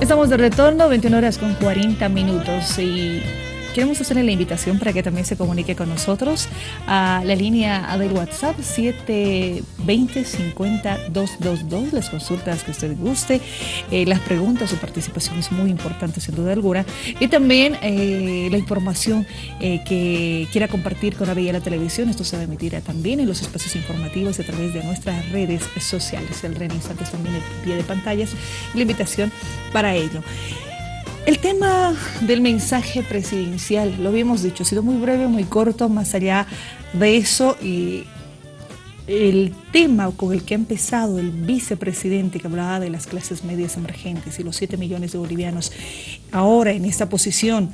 Estamos de retorno, 21 horas con 40 minutos y queremos hacerle la invitación para que también se comunique con nosotros a la línea del WhatsApp 720-50-222, las consultas que usted guste, eh, las preguntas, su participación es muy importante sin duda alguna, y también eh, la información eh, que quiera compartir con la la Televisión, esto se va a emitir también en los espacios informativos a través de nuestras redes sociales, el REN Instantes también el pie de pantallas, la invitación para ello. El tema del mensaje presidencial, lo habíamos dicho, ha sido muy breve, muy corto, más allá de eso, y el tema con el que ha empezado el vicepresidente que hablaba de las clases medias emergentes y los 7 millones de bolivianos ahora en esta posición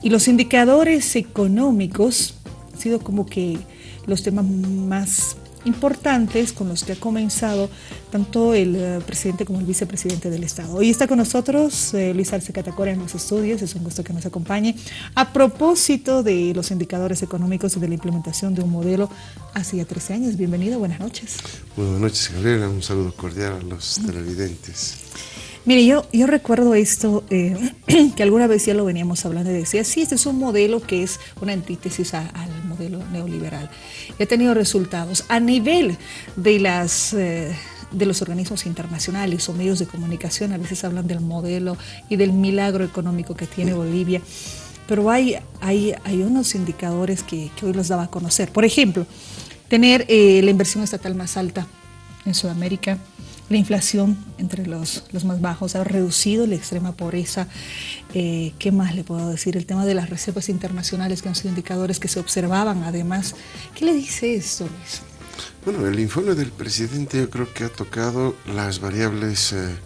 y los indicadores económicos, han sido como que los temas más importantes con los que ha comenzado tanto el eh, presidente como el vicepresidente del Estado. Hoy está con nosotros eh, Luis Arce Catacora en los estudios, es un gusto que nos acompañe. A propósito de los indicadores económicos y de la implementación de un modelo hace 13 años, bienvenido, buenas noches. buenas noches, Gabriela, un saludo cordial a los televidentes. Mire, yo, yo recuerdo esto, eh, que alguna vez ya lo veníamos hablando y decía, sí, este es un modelo que es una antítesis al modelo neoliberal. Ha tenido resultados a nivel de las... Eh, de los organismos internacionales o medios de comunicación, a veces hablan del modelo y del milagro económico que tiene Bolivia, pero hay, hay, hay unos indicadores que, hoy los daba a conocer. Por ejemplo, tener eh, la inversión estatal más alta en Sudamérica, la inflación entre los, los más bajos, ha reducido la extrema pobreza. Eh, ¿Qué más le puedo decir? El tema de las reservas internacionales, que han sido indicadores que se observaban además. ¿Qué le dice esto, Luis? Bueno, el informe del presidente yo creo que ha tocado las variables eh,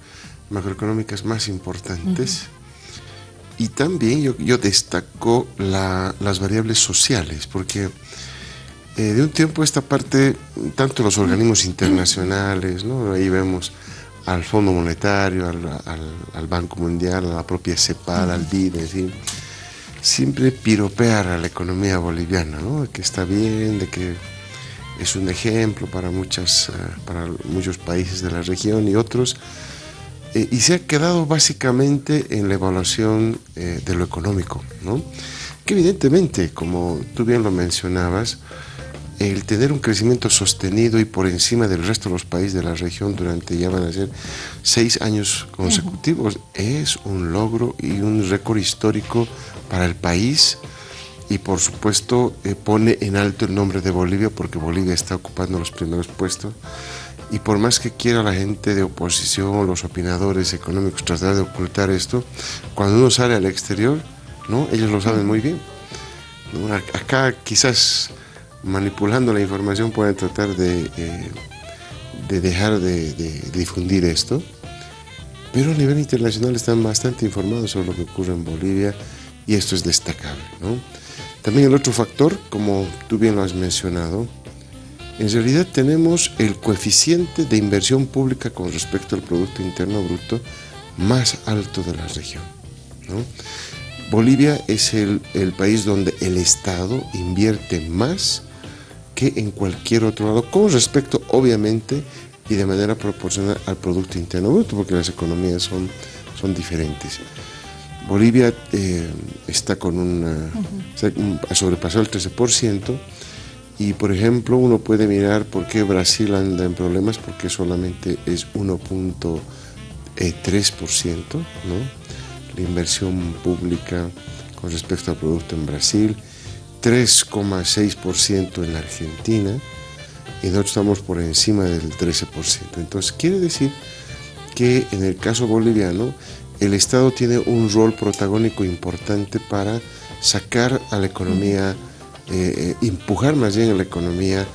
macroeconómicas más importantes. Y también yo, yo destaco las variables sociales, porque eh, de un tiempo esta parte, tanto los organismos internacionales, ¿no? ahí vemos al Fondo Monetario, al, Banco Mundial, a la propia CEPAL, al BID, siempre piropear a la economía boliviana, ¿no? que está bien, de que es un ejemplo para, muchas, eh, para muchos países de la región y otros, eh, y se ha quedado básicamente en la evaluación de lo económico, ¿no? que evidentemente, como tú bien lo mencionabas, el tener un crecimiento sostenido y por encima del resto de los países de la región durante ya van a ser seis años consecutivos es un logro y un récord histórico para el país y por supuesto eh, pone en alto el nombre de Bolivia porque Bolivia está ocupando los primeros puestos y por más que quiera la gente de oposición, los opinadores económicos tratar de ocultar esto, cuando uno sale al exterior, ¿no? ellos lo saben muy bien. Acá quizás manipulando la información pueden tratar de, eh, de dejar de, difundir esto, pero a nivel internacional están bastante informados sobre lo que ocurre en Bolivia y esto es destacable. También el otro factor, como tú bien lo has mencionado, en realidad tenemos el coeficiente de inversión pública con respecto al Producto Interno Bruto más alto de la región. Bolivia es el, país donde el Estado invierte más que en cualquier otro lado, con respecto obviamente y de manera proporcional al Producto Interno Bruto, porque las economías son, son diferentes. Bolivia eh, está con una, ha sobrepasado el 13%, y por ejemplo uno puede mirar por qué Brasil anda en problemas, porque solamente es 1.3%, ¿no? la inversión pública con respecto al producto en Brasil, 3,6% en la Argentina y nosotros estamos por encima del 13%. Entonces quiere decir que en el caso boliviano el Estado tiene un rol protagónico importante para sacar a la economía, eh, eh, empujar más bien a la economía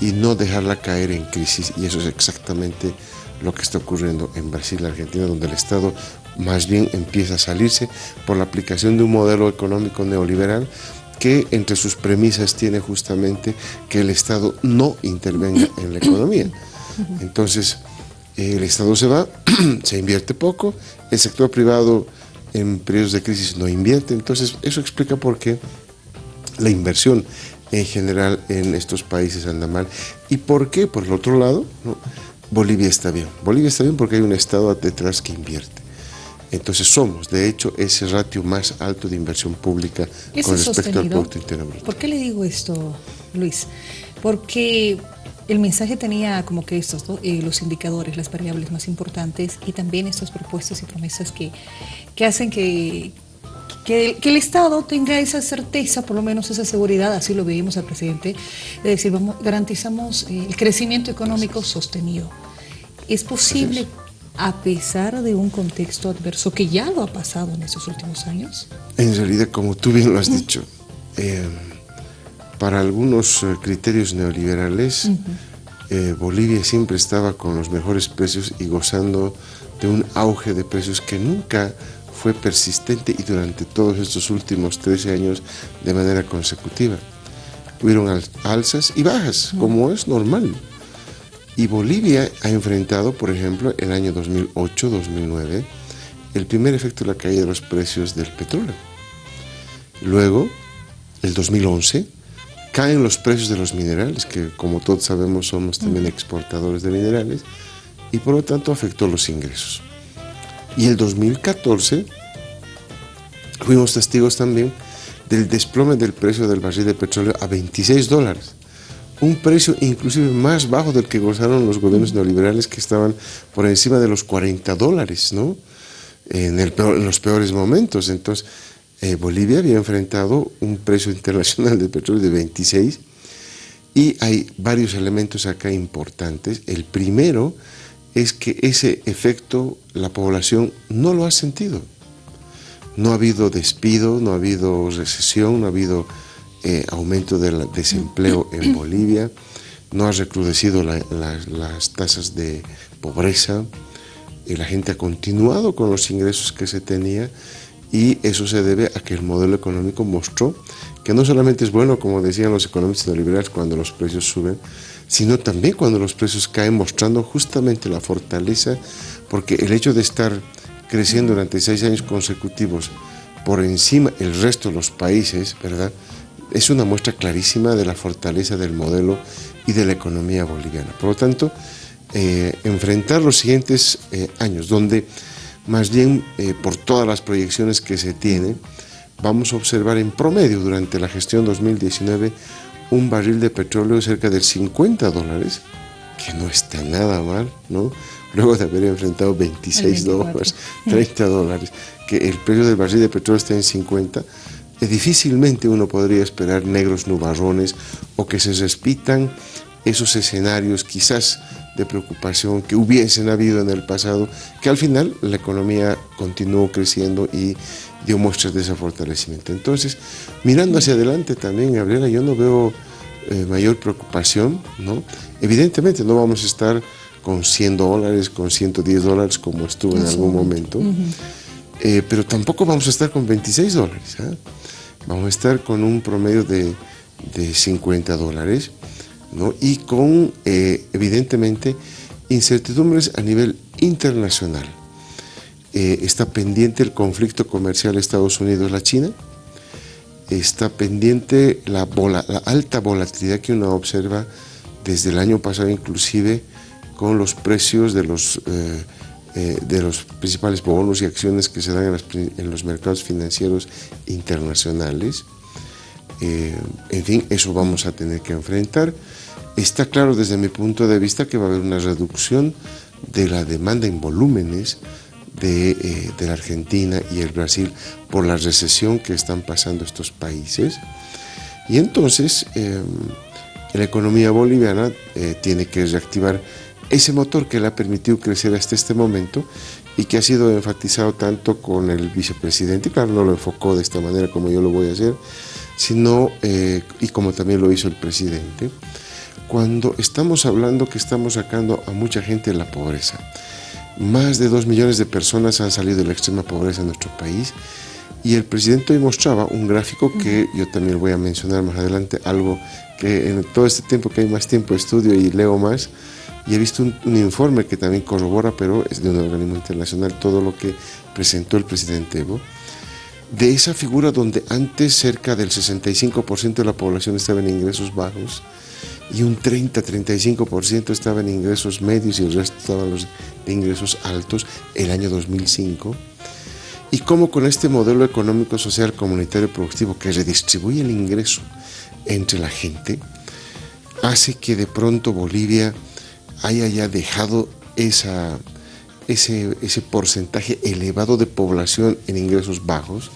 y no dejarla caer en crisis y eso es exactamente lo que está ocurriendo en Brasil y Argentina, donde el Estado más bien empieza a salirse por la aplicación de un modelo económico neoliberal que entre sus premisas tiene justamente que el Estado no intervenga en la economía. Entonces, el Estado se va, se invierte poco, el sector privado en periodos de crisis no invierte, entonces eso explica por qué la inversión en general en estos países anda mal. ¿Y por qué? Por el otro lado, Bolivia está bien. Bolivia está bien porque hay un Estado detrás que invierte. Entonces somos, de hecho, ese ratio más alto de inversión pública con respecto al Producto Interno Bruto. ¿Por qué le digo esto, Luis? Porque el mensaje tenía como que estos, eh, los indicadores, las variables más importantes y también estas propuestas y promesas que, que hacen que, que el, Estado tenga esa certeza, por lo menos esa seguridad, así lo veíamos al presidente, de decir, vamos, garantizamos eh, el crecimiento económico sostenido. ¿Es posible, a pesar de un contexto adverso que ya lo ha pasado en estos últimos años? En realidad, como tú bien lo has dicho, eh, para algunos eh, criterios neoliberales, Bolivia siempre estaba con los mejores precios y gozando de un auge de precios que nunca fue persistente y durante todos estos últimos 13 años de manera consecutiva. Hubieron alzas y bajas, como es normal. Y Bolivia ha enfrentado, por ejemplo, el año 2008-2009, el primer efecto de la caída de los precios del petróleo. Luego, el 2011, caen los precios de los minerales, que como todos sabemos somos también exportadores de minerales, y por lo tanto afectó los ingresos. Y el 2014 fuimos testigos también del desplome del precio del barril de petróleo a 26 dólares. Un precio inclusive más bajo del que gozaron los gobiernos neoliberales que estaban por encima de los 40 dólares, ¿no? En, el en los peores momentos. Entonces, eh, Bolivia había enfrentado un precio internacional de petróleo de 26 y hay varios elementos acá importantes. El primero es que ese efecto la población no lo ha sentido. No ha habido despido, no ha habido recesión, no ha habido eh, aumento del desempleo en Bolivia, no ha recrudecido las tasas de pobreza, y la gente ha continuado con los ingresos que se tenía y eso se debe a que el modelo económico mostró que no solamente es bueno, como decían los economistas neoliberales, cuando los precios suben, sino también cuando los precios caen, mostrando justamente la fortaleza, porque el hecho de estar creciendo durante seis años consecutivos por encima del resto de los países, ¿verdad? Es una muestra clarísima de la fortaleza del modelo y de la economía boliviana. Por lo tanto, eh, enfrentar los siguientes eh, años, donde más bien eh, por todas las proyecciones que se tienen, vamos a observar en promedio durante la gestión 2019 un barril de petróleo cerca de 50 dólares, que no está nada mal, ¿no? Luego de haber enfrentado 26 dólares, 30 dólares, que el precio del barril de petróleo está en 50, eh, difícilmente uno podría esperar negros nubarrones o que se respitan esos escenarios quizás de preocupación que hubiesen habido en el pasado, que al final la economía continuó creciendo y dio muestras de ese fortalecimiento. Entonces, mirando hacia adelante también, Gabriela, yo no veo eh, mayor preocupación, ¿no? Evidentemente no vamos a estar con 100 dólares, con 110 dólares como estuvo en algún momento, eh, pero tampoco vamos a estar con 26 dólares, ¿ah? vamos a estar con un promedio de, de 50 dólares, ¿no? Y con, eh, evidentemente, incertidumbres a nivel internacional. está pendiente el conflicto comercial Estados Unidos-La China, está pendiente la, alta volatilidad que uno observa desde el año pasado inclusive con los precios de los, eh, eh, de los principales bonos y acciones que se dan en, los mercados financieros internacionales. Eh, en fin, eso vamos a tener que enfrentar. Está claro desde mi punto de vista que va a haber una reducción de la demanda en volúmenes de, la Argentina y el Brasil por la recesión que están pasando estos países. Y entonces la economía boliviana tiene que reactivar ese motor que le ha permitido crecer hasta este momento y que ha sido enfatizado tanto con el vicepresidente, claro, no lo enfocó de esta manera como yo lo voy a hacer, sino, eh, y como también lo hizo el presidente, cuando estamos hablando que estamos sacando a mucha gente de la pobreza. Más de dos millones de personas han salido de la extrema pobreza en nuestro país y el presidente hoy mostraba un gráfico que yo también voy a mencionar más adelante, algo que en todo este tiempo que hay más tiempo estudio y leo más, y he visto un, informe que también corrobora, pero es de un organismo internacional, todo lo que presentó el presidente Evo, de esa figura donde antes cerca del 65% de la población estaba en ingresos bajos y un 30-35% estaba en ingresos medios y el resto estaban los de ingresos altos el año 2005, y cómo con este modelo económico, social, comunitario, productivo que redistribuye el ingreso entre la gente, hace que de pronto Bolivia haya ya dejado ese, ese porcentaje elevado de población en ingresos bajos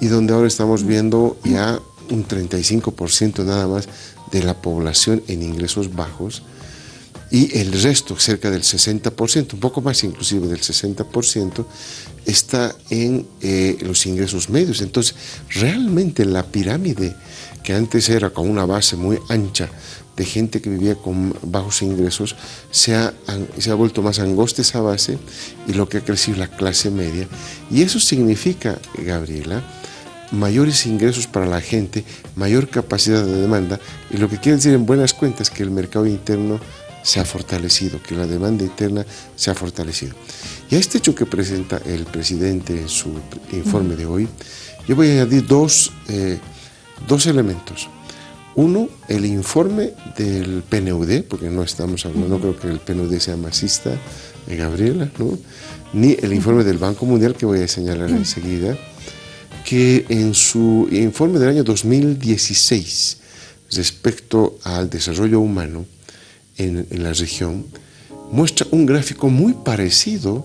y donde ahora estamos viendo ya un 35% nada más de la población en ingresos bajos y el resto, cerca del 60%, un poco más inclusive del 60%, está en eh, los ingresos medios. Entonces, realmente la pirámide, que antes era con una base muy ancha de gente que vivía con bajos ingresos, se ha, se ha vuelto más angosta esa base y lo que ha crecido la clase media. Y eso significa, Gabriela, mayores ingresos para la gente, mayor capacidad de demanda y lo que quiere decir en buenas cuentas que el mercado interno se ha fortalecido, que la demanda interna se ha fortalecido. Y a este hecho que presenta el presidente en su informe de hoy, yo voy a añadir dos, eh, dos elementos. Uno, el informe del PNUD, porque no estamos hablando, no creo que el PNUD sea masista, de Gabriela, ¿no? ni el informe del Banco Mundial que voy a señalar enseguida, que en su informe del año 2016 respecto al desarrollo humano en, la región, muestra un gráfico muy parecido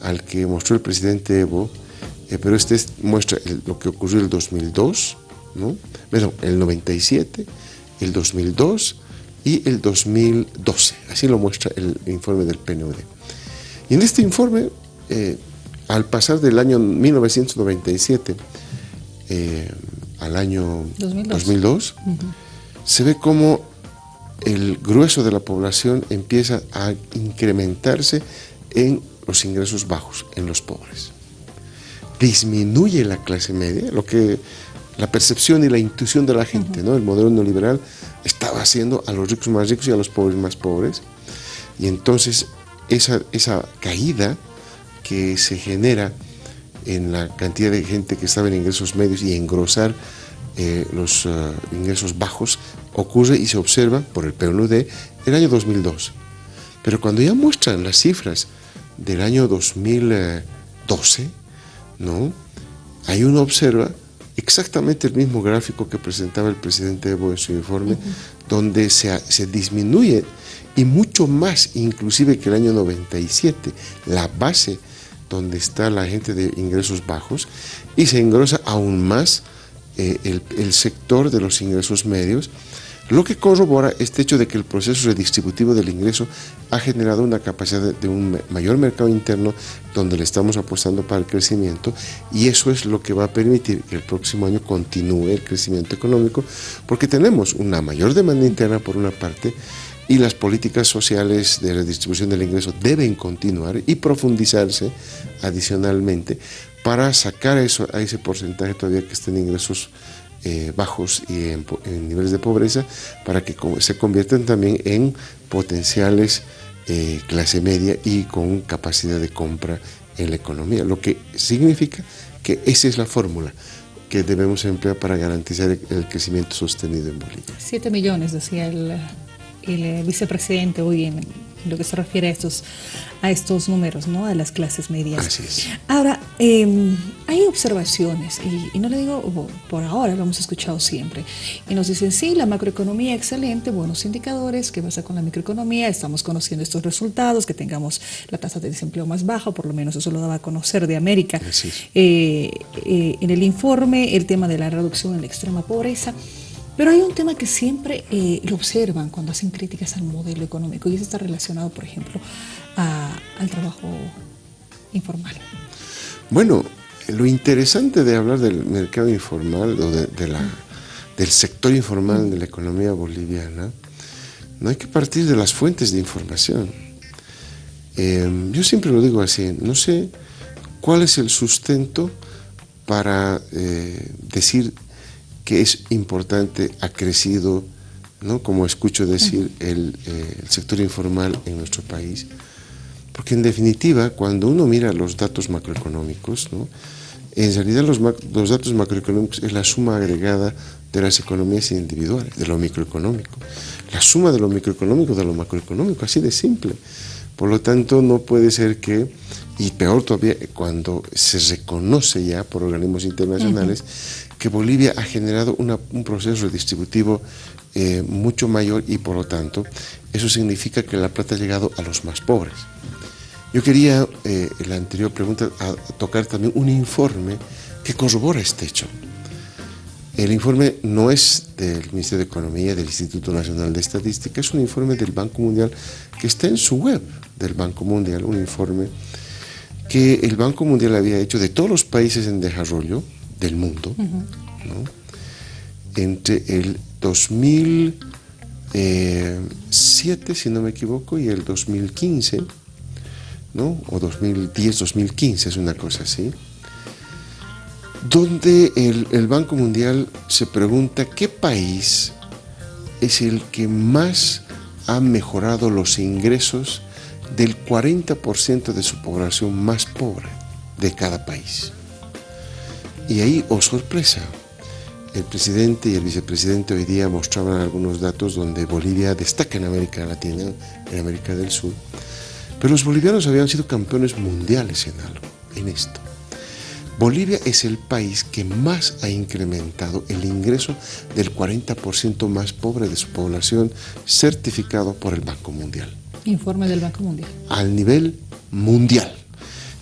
al que mostró el presidente Evo, eh, pero este muestra lo que ocurrió en el 2002, ¿no? el 97, el 2002 y el 2012. Así lo muestra el informe del PNUD. Y en este informe eh, al pasar del año 1997 eh, al año 2002, se ve como el grueso de la población empieza a incrementarse en los ingresos bajos, en los pobres. Disminuye la clase media, lo que la percepción y la intuición de la gente, ¿no? El modelo neoliberal estaba haciendo a los ricos más ricos y a los pobres más pobres. Y entonces esa, esa caída que se genera en la cantidad de gente que estaba en ingresos medios y engrosar eh, los eh, ingresos bajos ocurre y se observa por el PNUD el año 2002. Pero cuando ya muestran las cifras del año 2012, ¿no? ahí uno observa exactamente el mismo gráfico que presentaba el presidente Evo en su informe, donde se, se disminuye y mucho más inclusive que el año 97, la base donde está la gente de ingresos bajos y se engrosa aún más eh, el, sector de los ingresos medios, lo que corrobora este hecho de que el proceso redistributivo del ingreso ha generado una capacidad de, un mayor mercado interno donde le estamos apostando para el crecimiento y eso es lo que va a permitir que el próximo año continúe el crecimiento económico porque tenemos una mayor demanda interna por una parte y las políticas sociales de redistribución del ingreso deben continuar y profundizarse adicionalmente para sacar eso, a ese porcentaje todavía que está en ingresos eh, bajos y en, niveles de pobreza, para que se conviertan también en potenciales eh, clase media y con capacidad de compra en la economía, lo que significa que esa es la fórmula que debemos emplear para garantizar el crecimiento sostenido en Bolivia. Siete millones, decía el vicepresidente hoy en lo que se refiere a estos, a estos números, ¿no? A las clases medias. Así es. Ahora, em, hay observaciones, y, no le digo por ahora, lo hemos escuchado siempre, y nos dicen, sí, la macroeconomía excelente, buenos indicadores, ¿qué pasa con la microeconomía? Estamos conociendo estos resultados, que tengamos la tasa de desempleo más baja, por lo menos eso lo daba a conocer de América. Así es. Eh, eh, en el informe, el tema de la reducción en la extrema pobreza. Pero hay un tema que siempre eh, lo observan cuando hacen críticas al modelo económico y eso está relacionado, por ejemplo, al trabajo informal. Bueno, lo interesante de hablar del mercado informal o de, la, del sector informal de la economía boliviana, no hay que partir de las fuentes de información. Eh, yo siempre lo digo así, no sé cuál es el sustento para eh, decir que es importante, ha crecido, ¿no? como escucho decir, el, eh, el, sector informal en nuestro país. Porque en definitiva, cuando uno mira los datos macroeconómicos, ¿no? en realidad los, los datos macroeconómicos es la suma agregada de las economías individuales, de lo microeconómico. La suma de lo microeconómico de lo macroeconómico, así de simple. Por lo tanto, no puede ser que, y peor todavía, cuando se reconoce ya por organismos internacionales, que Bolivia ha generado un proceso redistributivo eh, mucho mayor y por lo tanto eso significa que la plata ha llegado a los más pobres. Yo quería, eh, en la anterior pregunta, tocar también un informe que corrobora este hecho. El informe no es del Ministerio de Economía, del Instituto Nacional de Estadística, es un informe del Banco Mundial que está en su web del Banco Mundial, un informe que el Banco Mundial había hecho de todos los países en desarrollo del mundo, entre el 2007, si no me equivoco, y el 2015, ¿no? o 2010, 2015, es una cosa así donde el, Banco Mundial se pregunta qué país es el que más ha mejorado los ingresos del 40% de su población más pobre de cada país. Y ahí, oh sorpresa, el presidente y el vicepresidente hoy día mostraban algunos datos donde Bolivia destaca en América Latina, en América del Sur, pero los bolivianos habían sido campeones mundiales en algo, en esto. Bolivia es el país que más ha incrementado el ingreso del 40% más pobre de su población certificado por el Banco Mundial. Informe del Banco Mundial. Al nivel mundial.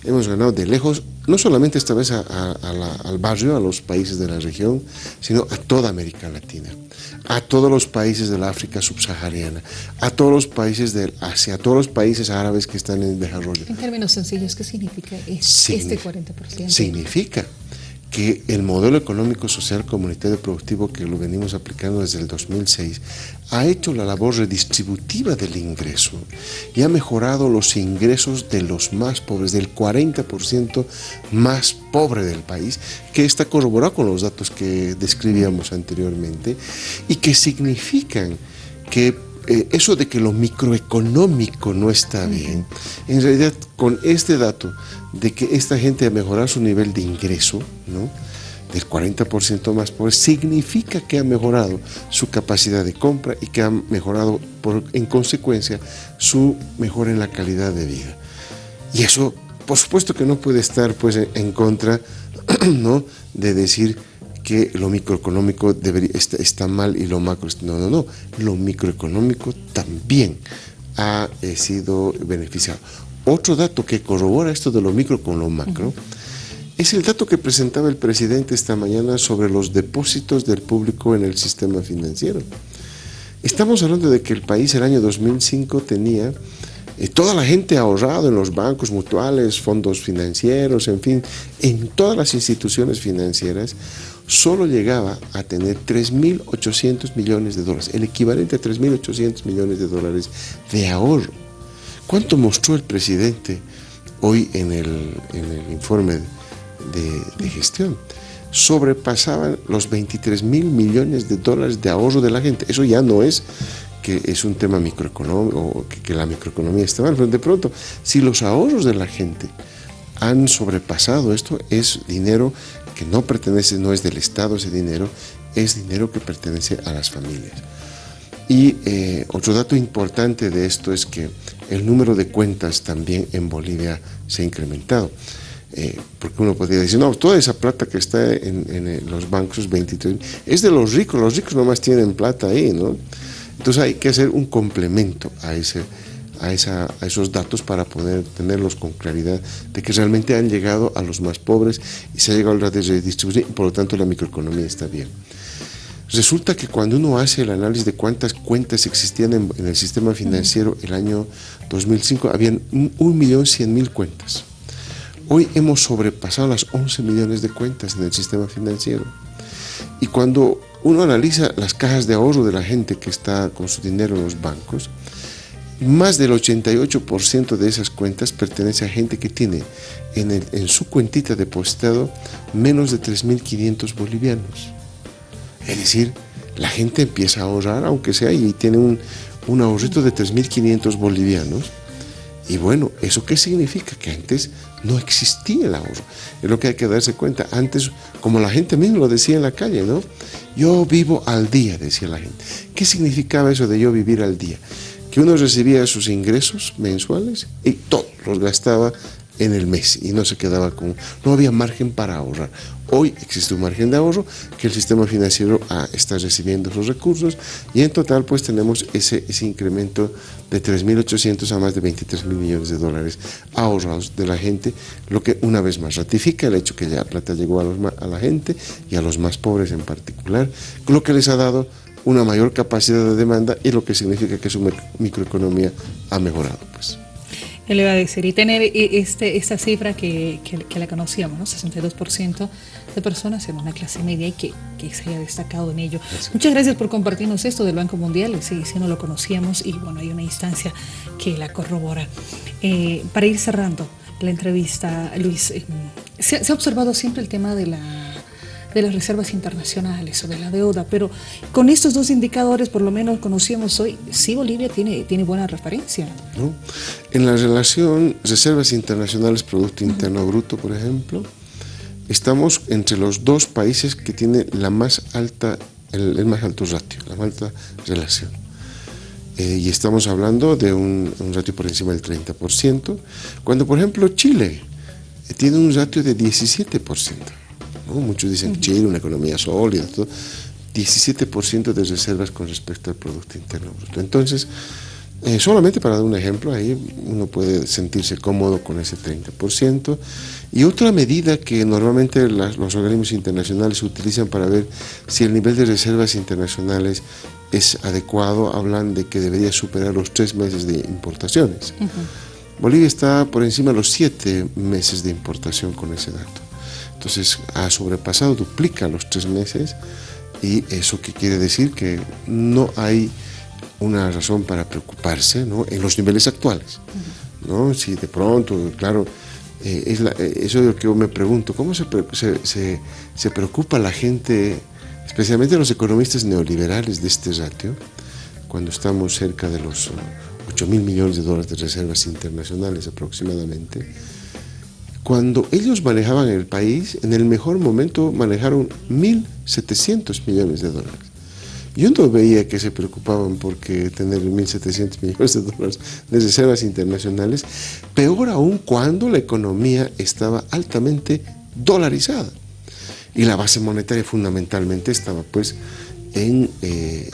Hemos ganado de lejos, no solamente esta vez al barrio, a los países de la región, sino a toda América Latina a todos los países del África subsahariana, a todos los países del Asia, a todos los países árabes que están en desarrollo. En términos sencillos, ¿qué significa este 40%? Significa que el modelo económico, social, comunitario productivo que lo venimos aplicando desde el 2006 ha hecho la labor redistributiva del ingreso y ha mejorado los ingresos de los más pobres, del 40% más pobre del país, que está corroborado con los datos que describíamos anteriormente y que significan que eh, eso de que lo microeconómico no está bien, en realidad con este dato de que esta gente ha mejorado su nivel de ingreso, ¿no? del 40% más pobre, significa que ha mejorado su capacidad de compra y que ha mejorado por, en consecuencia su mejora en la calidad de vida. Y eso, por supuesto que no puede estar pues, en contra ¿no? de decir que lo microeconómico debería, está, mal y lo macro... No, no, no. Lo microeconómico también ha eh, sido beneficiado. Otro dato que corrobora esto de lo micro con lo macro es el dato que presentaba el presidente esta mañana sobre los depósitos del público en el sistema financiero. Estamos hablando de que el país el año 2005 tenía eh, toda la gente ahorrado en los bancos mutuales, fondos financieros, en fin, en todas las instituciones financieras, solo llegaba a tener 3.800 millones de dólares, el equivalente a 3.800 millones de dólares de ahorro. ¿Cuánto mostró el presidente hoy en el, informe de, gestión? Sobrepasaban los 23 mil millones de dólares de ahorro de la gente. Eso ya no es que es un tema microeconómico que, que la microeconomía está mal, pero de pronto, si los ahorros de la gente han sobrepasado esto, es dinero que no pertenece, no es del Estado ese dinero, es dinero que pertenece a las familias. Y eh, otro dato importante de esto es que el número de cuentas también en Bolivia se ha incrementado. Eh, porque uno podría decir, no, toda esa plata que está en, los bancos, 23, es de los ricos, los ricos nomás tienen plata ahí, ¿no? Entonces hay que hacer un complemento a, ese, a, esa, a esos datos para poder tenerlos con claridad de que realmente han llegado a los más pobres y se ha llegado a la redistribución y por lo tanto la microeconomía está bien. Resulta que cuando uno hace el análisis de cuántas cuentas existían en, el sistema financiero el año 2005, habían 1.100.000 cuentas. Hoy hemos sobrepasado las 11 millones de cuentas en el sistema financiero. Y cuando uno analiza las cajas de ahorro de la gente que está con su dinero en los bancos, más del 88% de esas cuentas pertenece a gente que tiene en, su cuentita depositado menos de 3.500 bolivianos. Es decir, la gente empieza a ahorrar, aunque sea, y tiene un ahorrito de 3.500 bolivianos. Y bueno, ¿eso qué significa? Que antes no existía el ahorro. Es lo que hay que darse cuenta. Antes, como la gente misma lo decía en la calle, ¿no? Yo vivo al día, decía la gente. ¿Qué significaba eso de yo vivir al día? que uno recibía sus ingresos mensuales y todos los gastaba en el mes y no se quedaba con, no había margen para ahorrar. Hoy existe un margen de ahorro que el sistema financiero ah, está recibiendo esos recursos y en total pues tenemos ese, ese incremento de 3.800 a más de 23.000 millones de dólares ahorrados de la gente, lo que una vez más ratifica el hecho que ya plata llegó a, a la gente y a los más pobres en particular, lo que les ha dado una mayor capacidad de demanda y lo que significa que su microeconomía ha mejorado. Pues le va a decir, y tener e, este, esta cifra que, que, la conocíamos, ¿no? 62% de personas en una clase media y que, que se haya destacado en ello. Muchas gracias por compartirnos esto del Banco Mundial, sí, sí no lo conocíamos y bueno, hay una instancia que la corrobora. Eh, para ir cerrando la entrevista, Luis, eh, se ha observado siempre el tema de la de las reservas internacionales o de la deuda, pero con estos dos indicadores, por lo menos conocíamos hoy, sí Bolivia tiene, tiene buena referencia. En la relación reservas internacionales, Producto Interno Bruto, por ejemplo, estamos entre los dos países que tienen la más alta, el, más alto ratio, la más alta relación. Eh, y estamos hablando de un, un, ratio por encima del 30%, cuando por ejemplo Chile tiene un ratio de 17%. Muchos dicen que Chile, una economía sólida, 17% de reservas con respecto al Producto Interno Bruto. Entonces, eh, solamente para dar un ejemplo, ahí uno puede sentirse cómodo con ese 30%. Y otra medida que normalmente los organismos internacionales utilizan para ver si el nivel de reservas internacionales es adecuado, hablan de que debería superar los tres meses de importaciones. Bolivia está por encima de los siete meses de importación con ese dato. Entonces ha sobrepasado, duplica los tres meses y eso que quiere decir que no hay una razón para preocuparse ¿no? en los niveles actuales. ¿no? Si de pronto, claro, eh, eh, eso es lo que yo me pregunto, ¿cómo se, se, se, preocupa la gente, especialmente los economistas neoliberales de este ratio, cuando estamos cerca de los 8 mil millones de dólares de reservas internacionales aproximadamente? Cuando ellos manejaban el país, en el mejor momento manejaron 1.700 millones de dólares. Yo no veía que se preocupaban porque tener 1.700 millones de dólares de reservas internacionales, peor aún cuando la economía estaba altamente dolarizada. Y la base monetaria fundamentalmente estaba pues en, eh,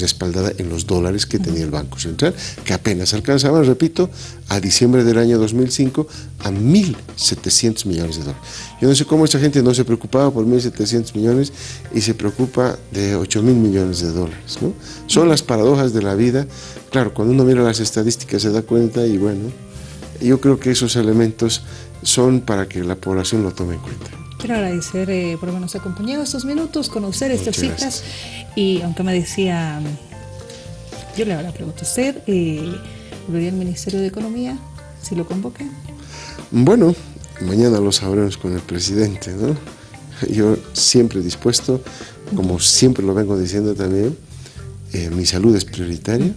respaldada en los dólares que tenía el Banco Central, que apenas alcanzaban, repito, a diciembre del año 2005 a 1.700 millones de dólares. Yo no sé cómo esta gente no se preocupaba por 1.700 millones y se preocupa de 8.000 millones de dólares. Son las paradojas de la vida. Claro, cuando uno mira las estadísticas se da cuenta y bueno, yo creo que esos elementos son para que la población lo tome en cuenta. Quiero agradecer eh, por habernos acompañado estos minutos, conocer estas citas y aunque me decía, yo le hago la pregunta a usted, eh, ¿volvería al Ministerio de Economía si lo convocan? Bueno, mañana lo sabremos con el presidente, ¿no? Yo siempre dispuesto, como siempre lo vengo diciendo también, eh, mi salud es prioritaria,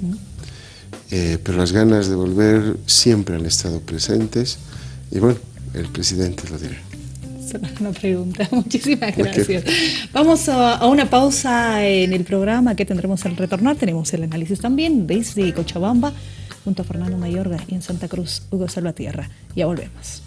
eh, pero las ganas de volver siempre han estado presentes. Y bueno, el presidente lo dirá una pregunta. Muchísimas gracias. Vamos a, una pausa en el programa que tendremos al retornar. Tenemos el análisis también desde Cochabamba, junto a Fernando Mayorga y en Santa Cruz, Hugo Salvatierra. Ya volvemos.